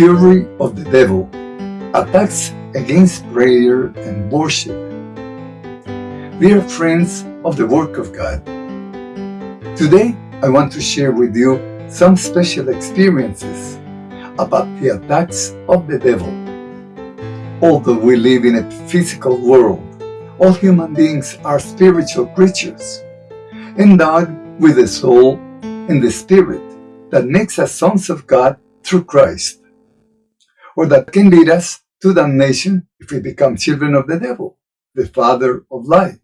fury of the devil attacks against prayer and worship. We are friends of the work of God, today I want to share with you some special experiences about the attacks of the devil. Although we live in a physical world, all human beings are spiritual creatures, endowed with a soul and the spirit that makes us sons of God through Christ or that can lead us to damnation if we become children of the devil, the father of lies.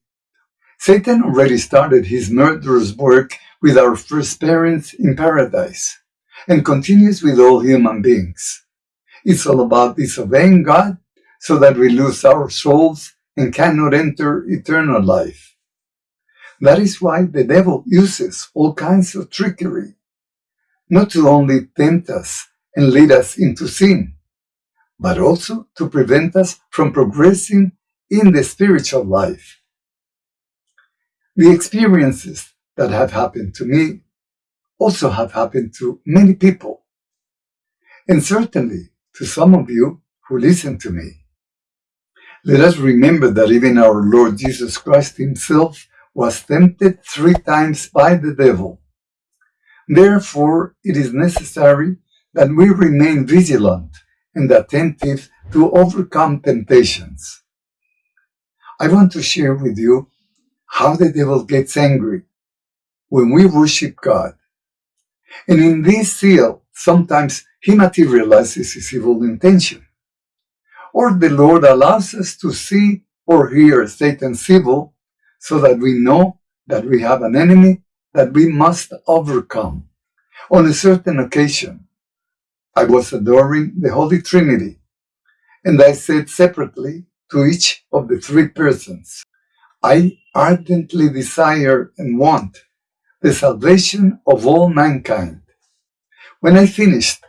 Satan already started his murderous work with our first parents in paradise and continues with all human beings. It's all about disobeying God so that we lose our souls and cannot enter eternal life. That is why the devil uses all kinds of trickery, not to only tempt us and lead us into sin, but also to prevent us from progressing in the spiritual life. The experiences that have happened to me also have happened to many people, and certainly to some of you who listen to me. Let us remember that even our Lord Jesus Christ himself was tempted three times by the devil. Therefore, it is necessary that we remain vigilant and attentive to overcome temptations. I want to share with you how the devil gets angry when we worship God. And in this zeal, sometimes he materializes his evil intention. Or the Lord allows us to see or hear Satan's evil so that we know that we have an enemy that we must overcome. On a certain occasion, I was adoring the Holy Trinity, and I said separately to each of the three persons, I ardently desire and want the salvation of all mankind. When I finished,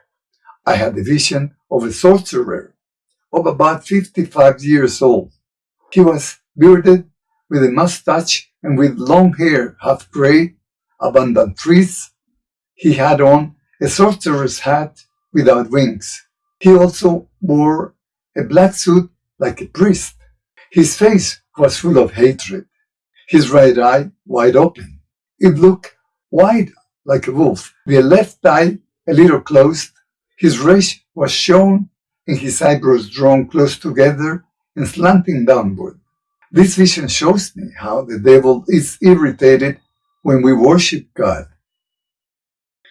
I had a vision of a sorcerer of about 55 years old. He was bearded with a mustache and with long hair, half gray, abundant trees. He had on a sorcerer's hat without wings. He also wore a black suit like a priest. His face was full of hatred, his right eye wide open. It looked wide like a wolf, the left eye a little closed. His race was shown and his eyebrows drawn close together and slanting downward. This vision shows me how the devil is irritated when we worship God.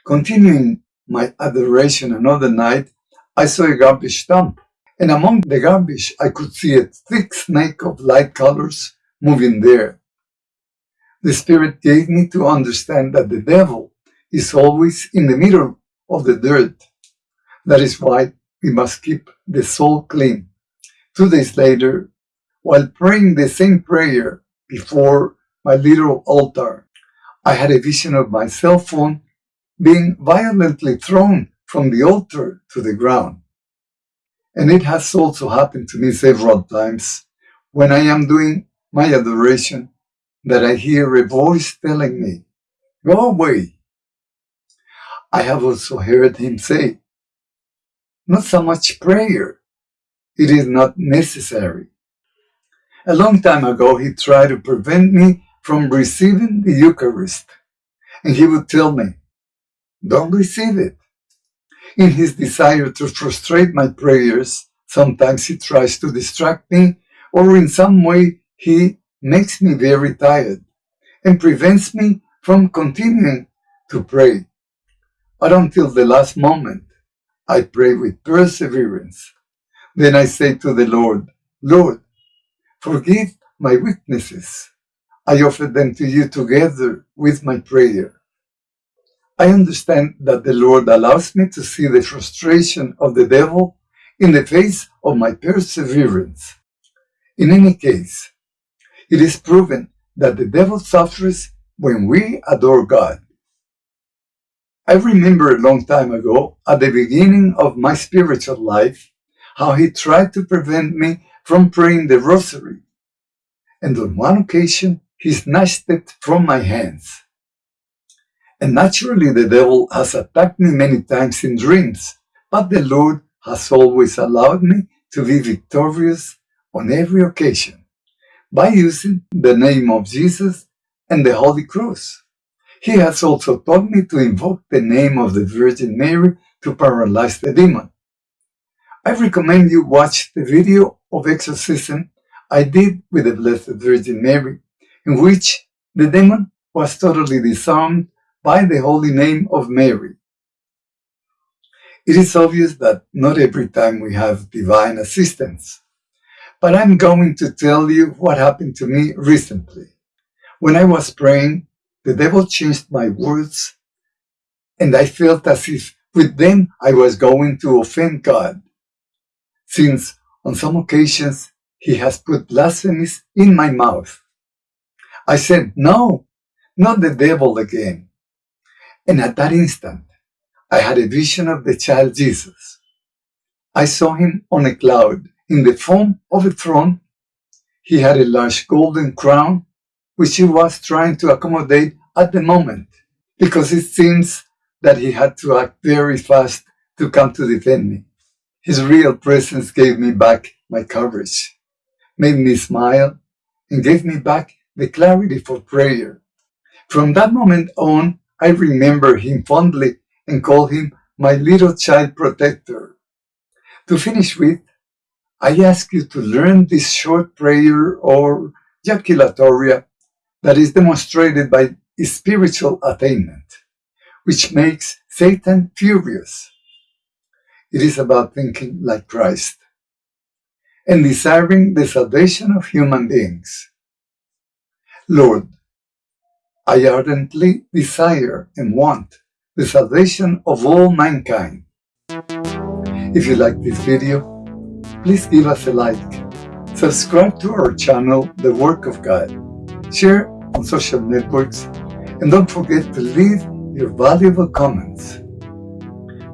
Continuing my adoration another night, I saw a garbage dump, and among the garbage I could see a thick snake of light colors moving there. The Spirit gave me to understand that the devil is always in the middle of the dirt. That is why we must keep the soul clean. Two days later, while praying the same prayer before my little altar, I had a vision of my cell phone being violently thrown from the altar to the ground. And it has also happened to me several times when I am doing my adoration that I hear a voice telling me, Go away. I have also heard him say, Not so much prayer, it is not necessary. A long time ago, he tried to prevent me from receiving the Eucharist, and he would tell me, don't receive it. In his desire to frustrate my prayers, sometimes he tries to distract me, or in some way he makes me very tired and prevents me from continuing to pray. But until the last moment, I pray with perseverance. Then I say to the Lord, Lord, forgive my weaknesses. I offer them to you together with my prayer. I understand that the Lord allows me to see the frustration of the devil in the face of my perseverance. In any case, it is proven that the devil suffers when we adore God. I remember a long time ago, at the beginning of my spiritual life, how he tried to prevent me from praying the rosary. And on one occasion, he snatched it from my hands. And naturally, the devil has attacked me many times in dreams, but the Lord has always allowed me to be victorious on every occasion by using the name of Jesus and the Holy Cross. He has also taught me to invoke the name of the Virgin Mary to paralyze the demon. I recommend you watch the video of exorcism I did with the Blessed Virgin Mary, in which the demon was totally disarmed by the holy name of Mary. It is obvious that not every time we have divine assistance, but I'm going to tell you what happened to me recently. When I was praying, the devil changed my words, and I felt as if with them I was going to offend God, since on some occasions he has put blasphemies in my mouth. I said, No, not the devil again. And at that instant, I had a vision of the child Jesus. I saw him on a cloud in the form of a throne. He had a large golden crown, which he was trying to accommodate at the moment, because it seems that he had to act very fast to come to defend me. His real presence gave me back my courage, made me smile, and gave me back the clarity for prayer. From that moment on, I remember him fondly and call him my little child protector. To finish with, I ask you to learn this short prayer or jaculatoria that is demonstrated by spiritual attainment, which makes Satan furious. It is about thinking like Christ and desiring the salvation of human beings. Lord, I ardently desire and want the salvation of all mankind. If you like this video, please give us a like, subscribe to our channel, The Work of God, share on social networks, and don't forget to leave your valuable comments.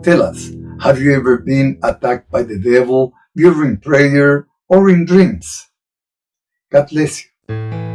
Tell us, have you ever been attacked by the devil during prayer or in dreams? God bless you.